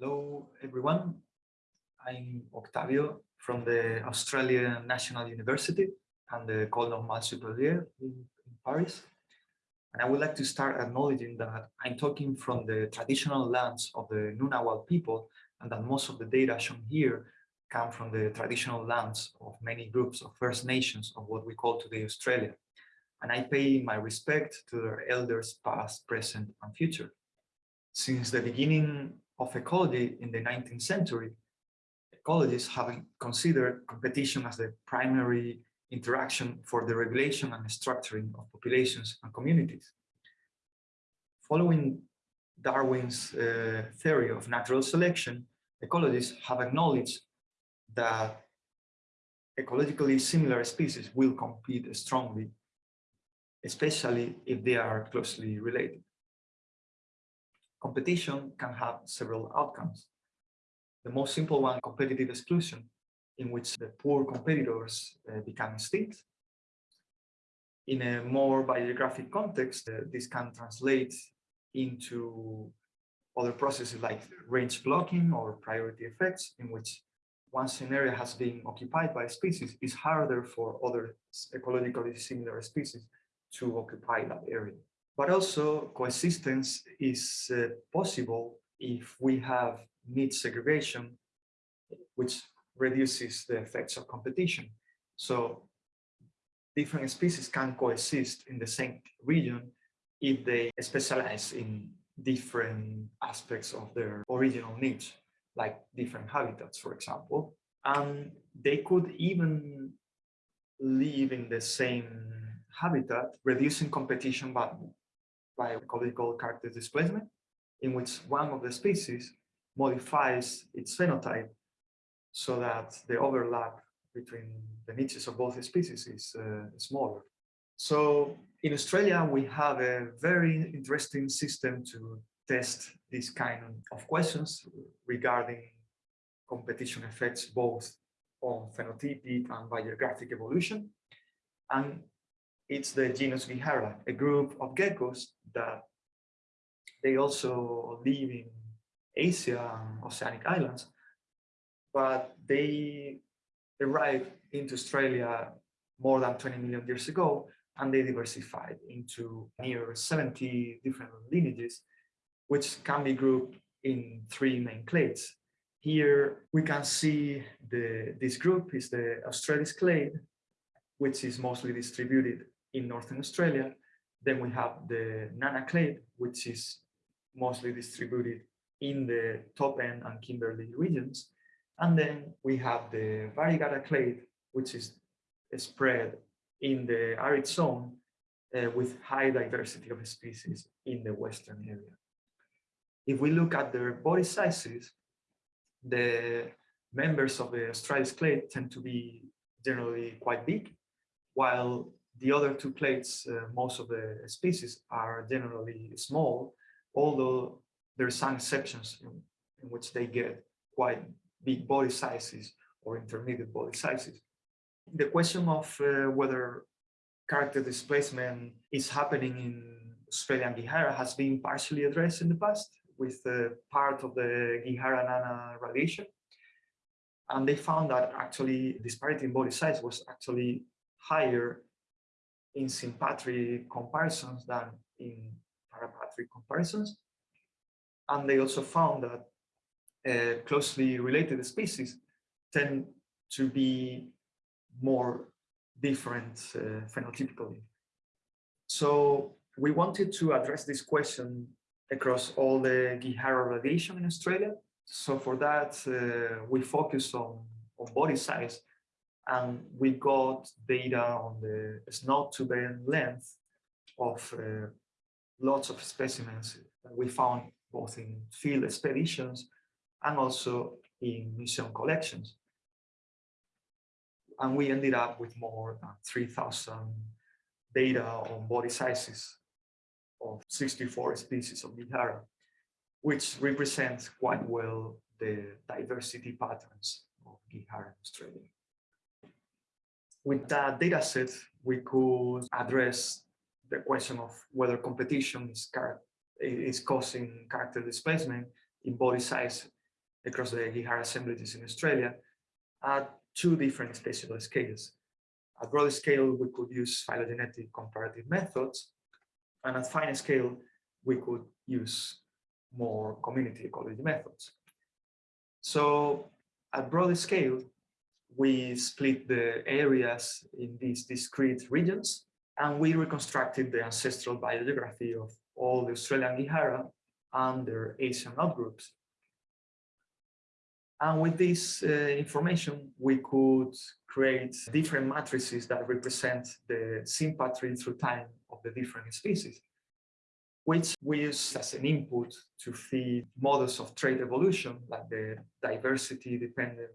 Hello, everyone. I'm Octavio from the Australian National University and the École Normale Supérieure in, in Paris. And I would like to start acknowledging that I'm talking from the traditional lands of the Ngunnawal people and that most of the data shown here come from the traditional lands of many groups of First Nations of what we call today Australia. And I pay my respect to their elders past, present and future. Since the beginning of ecology in the 19th century, ecologists have considered competition as the primary interaction for the regulation and structuring of populations and communities. Following Darwin's uh, theory of natural selection, ecologists have acknowledged that ecologically similar species will compete strongly, especially if they are closely related competition can have several outcomes. The most simple one, competitive exclusion, in which the poor competitors uh, become extinct. In a more biogeographic context, uh, this can translate into other processes like range blocking or priority effects, in which once an area has been occupied by a species, it's harder for other ecologically similar species to occupy that area. But also coexistence is uh, possible if we have niche segregation, which reduces the effects of competition. So different species can coexist in the same region if they specialize in different aspects of their original niche, like different habitats, for example. And they could even live in the same habitat, reducing competition, but by ecological character displacement, in which one of the species modifies its phenotype so that the overlap between the niches of both species is uh, smaller. So in Australia, we have a very interesting system to test this kind of questions regarding competition effects both on phenotypic and biogeographic evolution. And it's the genus Gehyra, a group of geckos that they also live in Asia and oceanic islands, but they arrived into Australia more than 20 million years ago, and they diversified into near 70 different lineages, which can be grouped in three main clades. Here we can see the this group is the Australis clade, which is mostly distributed in Northern Australia. Then we have the Nana clade, which is mostly distributed in the top end and Kimberley regions. And then we have the Variegata clade, which is spread in the arid zone uh, with high diversity of species in the western area. If we look at their body sizes, the members of the Australis clade tend to be generally quite big, while the other two clades, uh, most of the species are generally small, although there are some exceptions in, in which they get quite big body sizes or intermediate body sizes. The question of uh, whether character displacement is happening in Australian Gehyra has been partially addressed in the past with uh, part of the Gehyra Nana radiation. And they found that actually disparity in body size was actually higher in sympatric comparisons than in parapatric comparisons. And they also found that uh, closely related species tend to be more different uh, phenotypically. So we wanted to address this question across all the Gehyra radiation in Australia. So for that, uh, we focus on, on body size and we got data on the snout to vent length of uh, lots of specimens that we found both in field expeditions and also in museum collections. And we ended up with more than 3,000 data on body sizes of 64 species of Gehyra, which represents quite well the diversity patterns of Gehyra in Australia. With that data set, we could address the question of whether competition is, is causing character displacement in body size across the Gehyra assemblages in Australia at two different spatial scales. At broad scale, we could use phylogenetic comparative methods, and at fine scale, we could use more community ecology methods. So at broad scale, we split the areas in these discrete regions, and we reconstructed the ancestral biogeography of all the Australian Gehyra and their Asian outgroups. And with this uh, information, we could create different matrices that represent the sympatry through time of the different species, which we use as an input to feed models of trait evolution, like the diversity dependent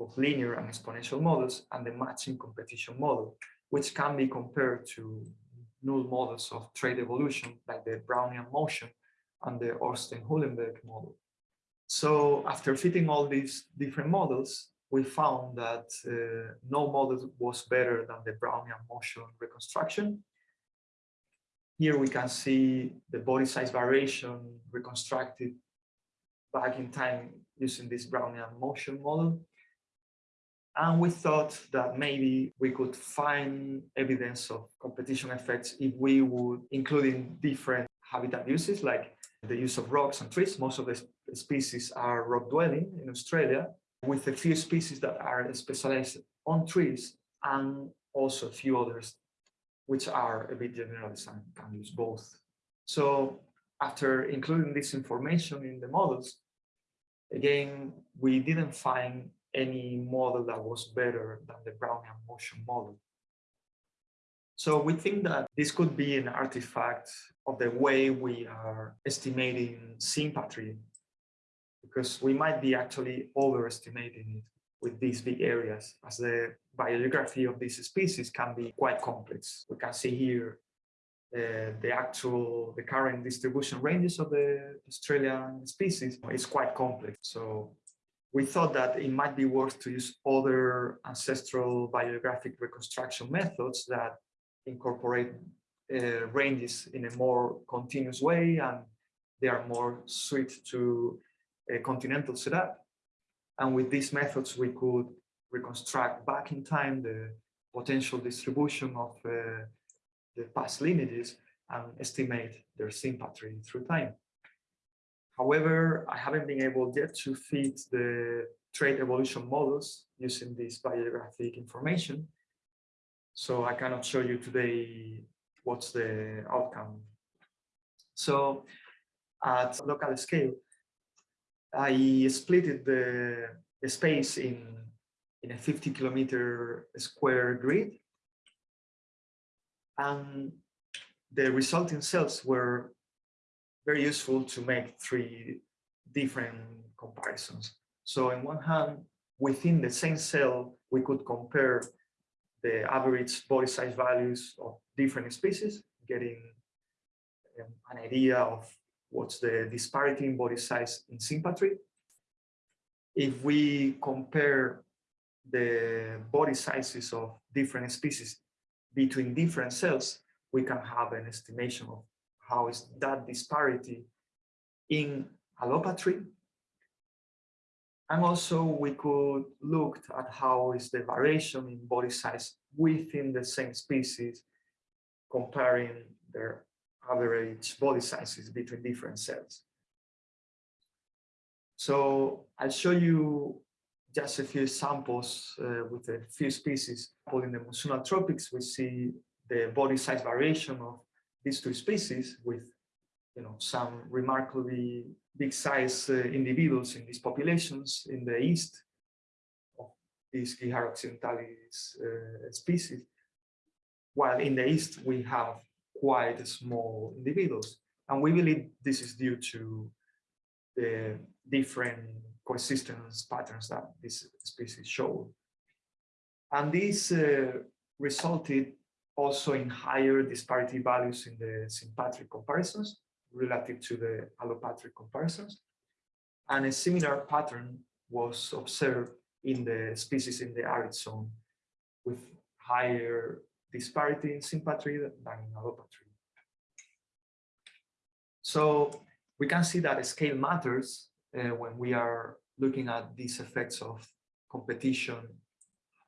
of linear and exponential models and the matching competition model, which can be compared to null models of trait evolution, like the Brownian motion and the Ornstein-Uhlenbeck model. So after fitting all these different models, we found that uh, no model was better than the Brownian motion reconstruction. Here we can see the body size variation reconstructed back in time using this Brownian motion model. And we thought that maybe we could find evidence of competition effects if we would include in different habitat uses like the use of rocks and trees. Most of the species are rock dwelling in Australia, with a few species that are specialized on trees and also a few others which are a bit generalized and can use both. So after including this information in the models, again, we didn't find any model that was better than the Brownian motion model. So we think that this could be an artifact of the way we are estimating sympatry, because we might be actually overestimating it with these big areas, as the biogeography of these species can be quite complex. We can see here uh, the actual, the current distribution ranges of the Australian species is quite complex. So we thought that it might be worth to use other ancestral biogeographic reconstruction methods that incorporate uh, ranges in a more continuous way and they are more suited to a continental setup. And with these methods, we could reconstruct back in time the potential distribution of uh, the past lineages and estimate their sympatry through time. However, I haven't been able yet to fit the trait evolution models using this biogeographic information. So I cannot show you today what's the outcome. So at local scale, I split the, the space in, in a 50 kilometer square grid. And the resulting cells were very useful to make three different comparisons. So on one hand, within the same cell, we could compare the average body size values of different species, getting um, an idea of what's the disparity in body size in sympatry. If we compare the body sizes of different species between different cells, we can have an estimation of how is that disparity in allopatry. And also we could look at how is the variation in body size within the same species comparing their average body sizes between different cells. So I'll show you just a few samples uh, with a few species. In the monsoonal tropics, we see the body size variation of these two species with you know, some remarkably big size uh, individuals in these populations in the east of these Gehyra occidentalis uh, species. While in the east, we have quite small individuals. And we believe this is due to the different coexistence patterns that this species show. And this uh, resulted also in higher disparity values in the sympatric comparisons relative to the allopatric comparisons. And a similar pattern was observed in the species in the arid zone with higher disparity in sympatry than in allopatry. So we can see that scale matters uh, when we are looking at these effects of competition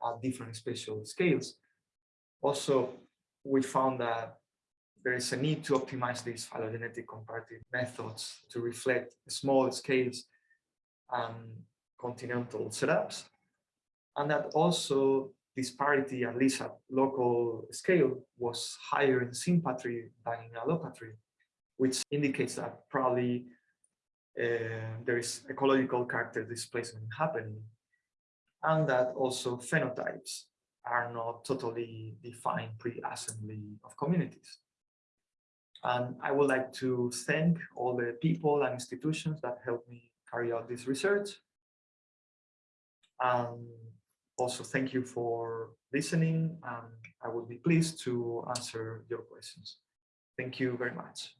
at different spatial scales. Also, we found that there is a need to optimize these phylogenetic comparative methods to reflect small scales and continental setups. And that also disparity, at least at local scale, was higher in sympatry than in allopatry, which indicates that probably uh, there is ecological character displacement happening and that also phenotypes are not totally defined pre-assembly of communities. And I would like to thank all the people and institutions that helped me carry out this research. And also thank you for listening and I would be pleased to answer your questions. Thank you very much.